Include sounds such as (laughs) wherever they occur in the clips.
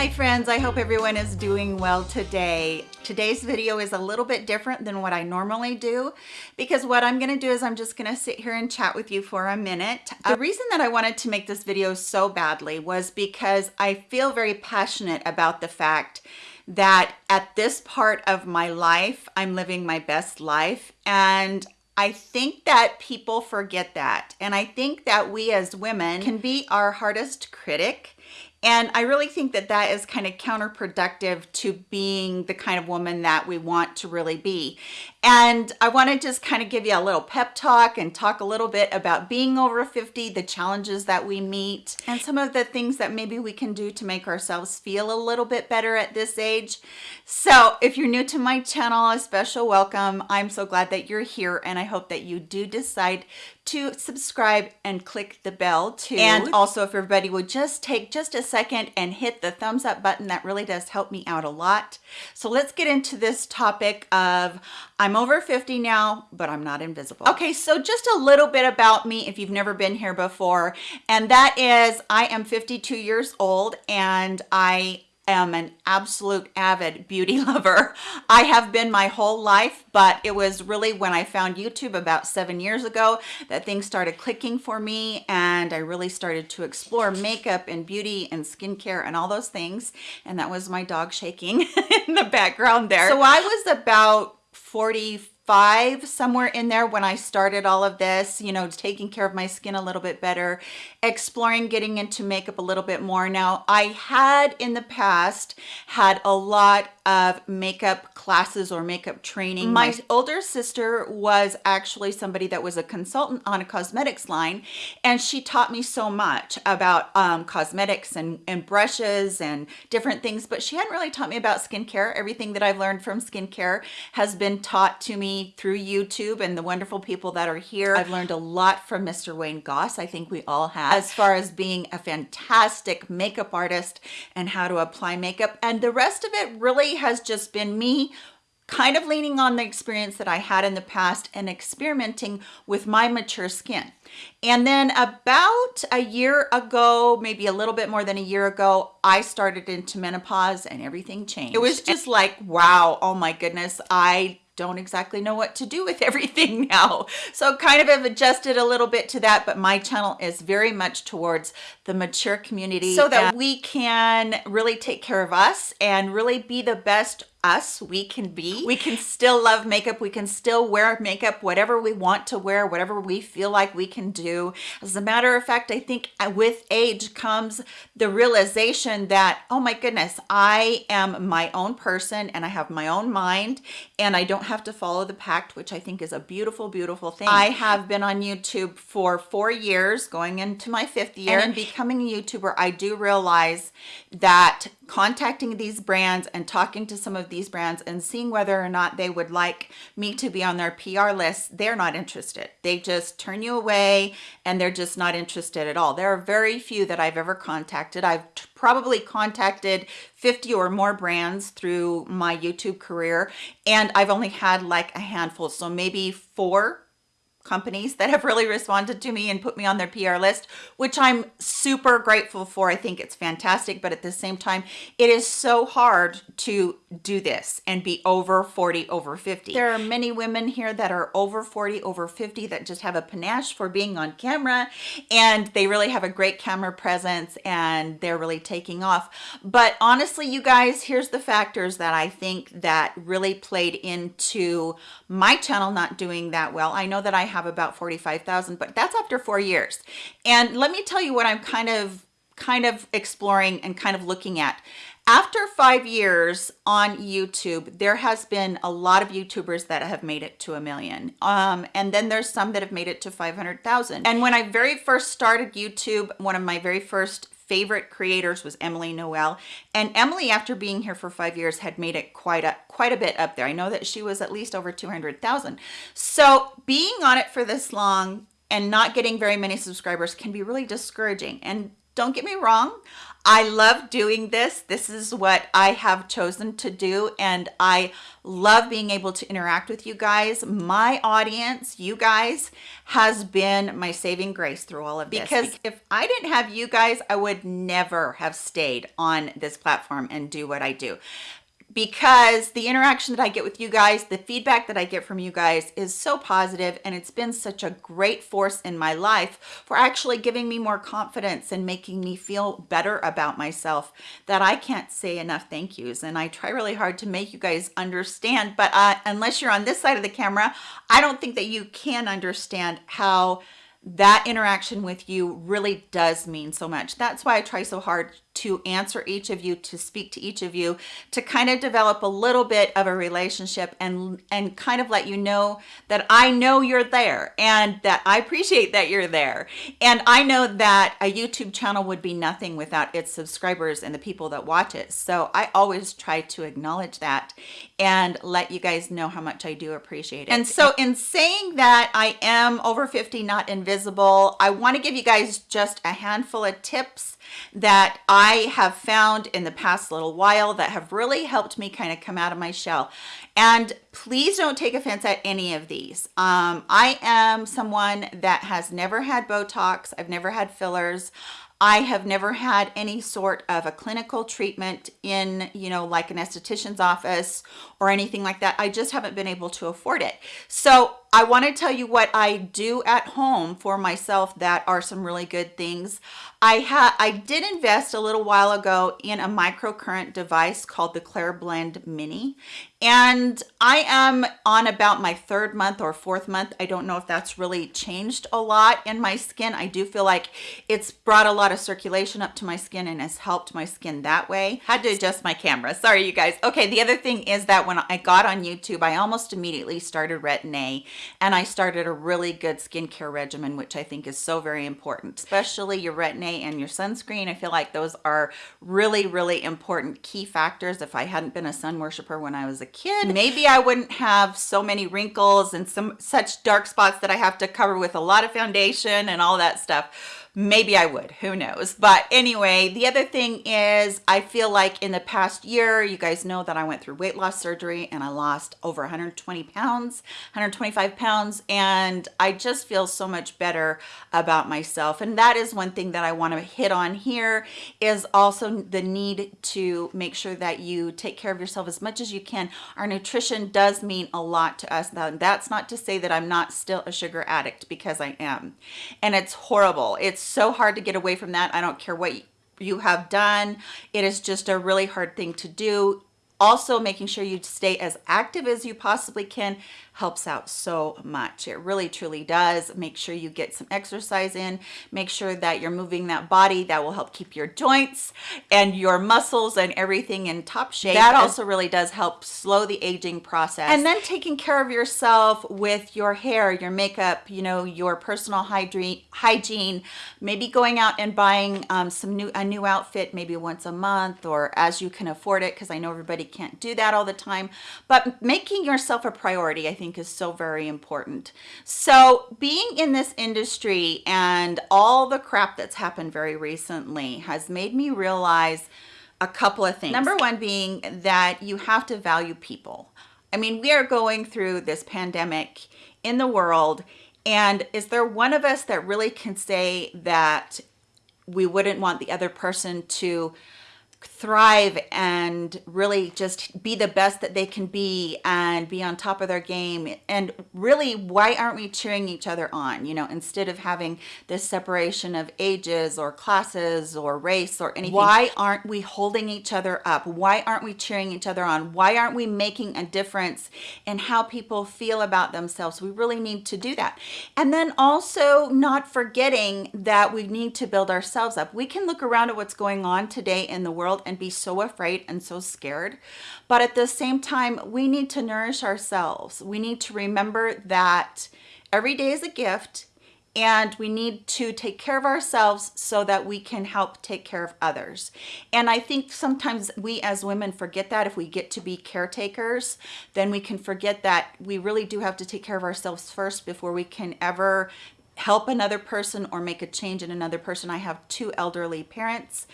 Hi friends, I hope everyone is doing well today. Today's video is a little bit different than what I normally do because what I'm gonna do is I'm just gonna sit here and chat with you for a minute. The reason that I wanted to make this video so badly was because I feel very passionate about the fact that at this part of my life, I'm living my best life and I think that people forget that. And I think that we as women can be our hardest critic and I really think that that is kind of counterproductive to being the kind of woman that we want to really be. And I want to just kind of give you a little pep talk and talk a little bit about being over 50, the challenges that we meet, and some of the things that maybe we can do to make ourselves feel a little bit better at this age. So if you're new to my channel, a special welcome. I'm so glad that you're here and I hope that you do decide to subscribe and click the bell too. And also if everybody would just take just a second and hit the thumbs up button, that really does help me out a lot. So let's get into this topic of I'm over 50 now, but I'm not invisible. Okay, so just a little bit about me if you've never been here before, and that is I am 52 years old and I am an absolute avid beauty (laughs) lover. I have been my whole life, but it was really when I found YouTube about seven years ago that things started clicking for me and I really started to explore makeup and beauty and skincare and all those things. And that was my dog shaking (laughs) in the background there. So I was about 40 five somewhere in there when I started all of this, you know, taking care of my skin a little bit better, exploring getting into makeup a little bit more. Now, I had in the past had a lot of makeup classes or makeup training. My older sister was actually somebody that was a consultant on a cosmetics line and she taught me so much about um, cosmetics and, and brushes and different things, but she hadn't really taught me about skincare. Everything that I've learned from skincare has been taught to me through YouTube and the wonderful people that are here. I've learned a lot from Mr. Wayne Goss. I think we all have as far as being a fantastic makeup artist and how to apply makeup. And the rest of it really has just been me kind of leaning on the experience that I had in the past and experimenting with my mature skin. And then about a year ago, maybe a little bit more than a year ago, I started into menopause and everything changed. It was just like, wow, oh my goodness, I don't exactly know what to do with (laughs) everything now. So kind of have adjusted a little bit to that, but my channel is very much towards the mature community so that we can really take care of us and really be the best us we can be. We can still love makeup. We can still wear makeup whatever we want to wear whatever we feel like we can do. As a matter of fact i think uh, with age comes the realization that oh my goodness i am my own person and i have my own mind and i don't have to follow the pact which i think is a beautiful beautiful thing. I have been on youtube for four years going into my fifth year and becoming a youtuber. I do realize that contacting these brands and talking to some of these brands and seeing whether or not they would like me to be on their PR list, they're not interested. They just turn you away and they're just not interested at all. There are very few that I've ever contacted. I've probably contacted 50 or more brands through my YouTube career and I've only had like a handful. So maybe four companies that have really responded to me and put me on their PR list, which I'm super grateful for. I think it's fantastic, but at the same time, it is so hard to do this and be over 40, over 50. There are many women here that are over 40, over 50 that just have a panache for being on camera and they really have a great camera presence and they're really taking off. But honestly, you guys, here's the factors that I think that really played into my channel not doing that well. I know that I have about 45,000, but that's after four years. And let me tell you what I'm kind of kind of exploring and kind of looking at. After five years on YouTube, there has been a lot of YouTubers that have made it to a million. Um, and then there's some that have made it to 500,000. And when I very first started YouTube, one of my very first favorite creators was Emily Noel. And Emily, after being here for five years, had made it quite a, quite a bit up there. I know that she was at least over 200,000. So being on it for this long and not getting very many subscribers can be really discouraging. And don't get me wrong, I love doing this. This is what I have chosen to do, and I love being able to interact with you guys. My audience, you guys, has been my saving grace through all of this. Because if I didn't have you guys, I would never have stayed on this platform and do what I do because the interaction that I get with you guys, the feedback that I get from you guys is so positive and it's been such a great force in my life for actually giving me more confidence and making me feel better about myself that I can't say enough thank yous. And I try really hard to make you guys understand, but uh, unless you're on this side of the camera, I don't think that you can understand how that interaction with you really does mean so much. That's why I try so hard to answer each of you, to speak to each of you, to kind of develop a little bit of a relationship and, and kind of let you know that I know you're there and that I appreciate that you're there. And I know that a YouTube channel would be nothing without its subscribers and the people that watch it. So I always try to acknowledge that and let you guys know how much I do appreciate it. And so in saying that I am over 50, not invisible, I want to give you guys just a handful of tips that I have found in the past little while that have really helped me kind of come out of my shell. And please don't take offense at any of these. Um, I am someone that has never had Botox. I've never had fillers. I have never had any sort of a clinical treatment in, you know, like an esthetician's office or anything like that. I just haven't been able to afford it. So I want to tell you what I do at home for myself that are some really good things. I had I did invest a little while ago in a microcurrent device called the Claire Clareblend Mini and I am on about my third month or fourth month. I don't know if that's really changed a lot in my skin. I do feel like it's brought a lot of circulation up to my skin and has helped my skin that way. Had to adjust my camera. Sorry, you guys. Okay, the other thing is that when I got on YouTube, I almost immediately started Retin-A and I started a really good skincare regimen, which I think is so very important, especially your Retin-A and your sunscreen. I feel like those are really, really important key factors. If I hadn't been a sun worshiper when I was a kid, maybe I wouldn't have so many wrinkles and some such dark spots that I have to cover with a lot of foundation and all that stuff maybe I would, who knows. But anyway, the other thing is I feel like in the past year, you guys know that I went through weight loss surgery and I lost over 120 pounds, 125 pounds, and I just feel so much better about myself. And that is one thing that I want to hit on here is also the need to make sure that you take care of yourself as much as you can. Our nutrition does mean a lot to us. That's not to say that I'm not still a sugar addict because I am. And it's horrible. It's so hard to get away from that. I don't care what you have done. It is just a really hard thing to do. Also making sure you stay as active as you possibly can helps out so much. It really truly does. Make sure you get some exercise in. Make sure that you're moving that body. That will help keep your joints and your muscles and everything in top shape. That also really does help slow the aging process. And then taking care of yourself with your hair, your makeup, you know, your personal hygiene, maybe going out and buying um, some new a new outfit maybe once a month or as you can afford it because I know everybody can't do that all the time. But making yourself a priority, I think think is so very important. So being in this industry and all the crap that's happened very recently has made me realize a couple of things. Number one being that you have to value people. I mean, we are going through this pandemic in the world and is there one of us that really can say that we wouldn't want the other person to thrive and really just be the best that they can be and be on top of their game. And really why aren't we cheering each other on? You know instead of having this separation of ages or classes or race or anything why aren't we holding each other up? Why aren't we cheering each other on? Why aren't we making a difference in how people feel about themselves? We really need to do that. And then also not forgetting that we need to build ourselves up. We can look around at what's going on today in the world world and be so afraid and so scared. But at the same time, we need to nourish ourselves. We need to remember that every day is a gift and we need to take care of ourselves so that we can help take care of others. And I think sometimes we as women forget that if we get to be caretakers, then we can forget that we really do have to take care of ourselves first before we can ever help another person or make a change in another person. I have two elderly parents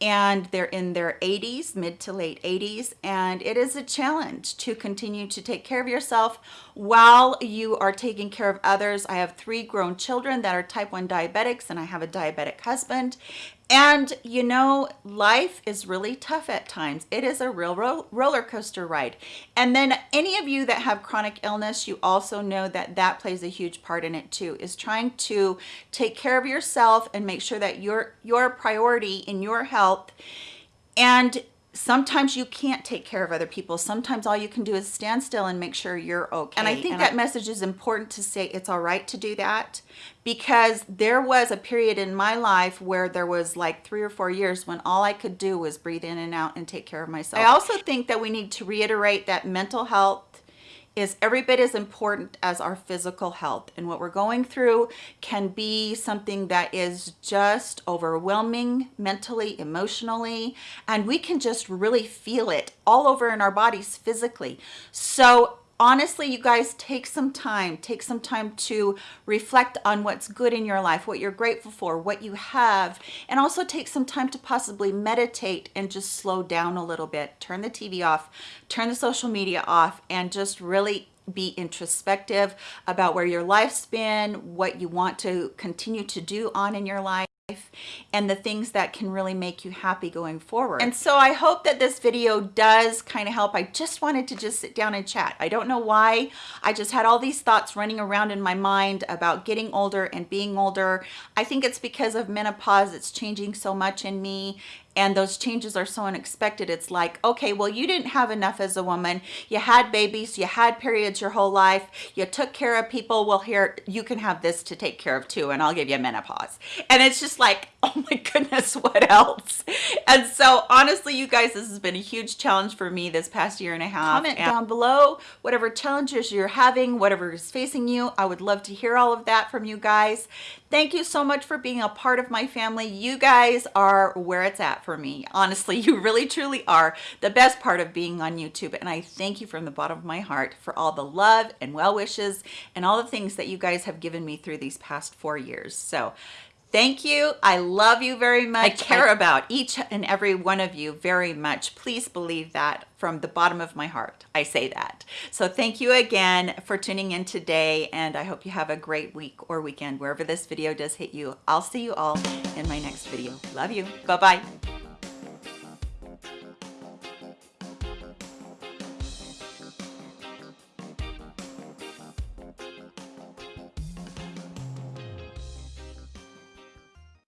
and they're in their 80s, mid to late 80s, and it is a challenge to continue to take care of yourself while you are taking care of others. I have three grown children that are type 1 diabetics and I have a diabetic husband and you know, life is really tough at times. It is a real ro roller coaster ride. And then any of you that have chronic illness, you also know that that plays a huge part in it too, is trying to take care of yourself and make sure that your, your priority in your health and sometimes you can't take care of other people. Sometimes all you can do is stand still and make sure you're okay. And I think and that I, message is important to say it's all right to do that because there was a period in my life where there was like three or four years when all I could do was breathe in and out and take care of myself. I also think that we need to reiterate that mental health is every bit as important as our physical health. And what we're going through can be something that is just overwhelming mentally, emotionally, and we can just really feel it all over in our bodies physically. So honestly you guys take some time. Take some time to reflect on what's good in your life what you're grateful for what you have and also take some time to possibly meditate and just slow down a little bit. Turn the tv off turn the social media off and just really be introspective about where your life's been what you want to continue to do on in your life and the things that can really make you happy going forward. And so I hope that this video does kind of help. I just wanted to just sit down and chat. I don't know why. I just had all these thoughts running around in my mind about getting older and being older. I think it's because of menopause. It's changing so much in me and those changes are so unexpected it's like okay well you didn't have enough as a woman. You had babies you had periods your whole life you took care of people. Well here you can have this to take care of too and i'll give you menopause. And it's just like (laughs) oh my goodness what else and so honestly you guys this has been a huge challenge for me this past year and a half comment down below whatever challenges you're having whatever is facing you i would love to hear all of that from you guys thank you so much for being a part of my family you guys are where it's at for me. Honestly, (laughs) you really truly are the best part of being on YouTube. And I thank you from the bottom of my heart for all the love and well wishes and all the things that you guys have given me through these past four years. So Thank you. I love you very much. I care about each and every one of you very much. Please believe that from the bottom of my heart. I say that. So thank you again for tuning in today and I hope you have a great week or weekend wherever this video does hit you. I'll see you all in my next video. Love you. Bye-bye.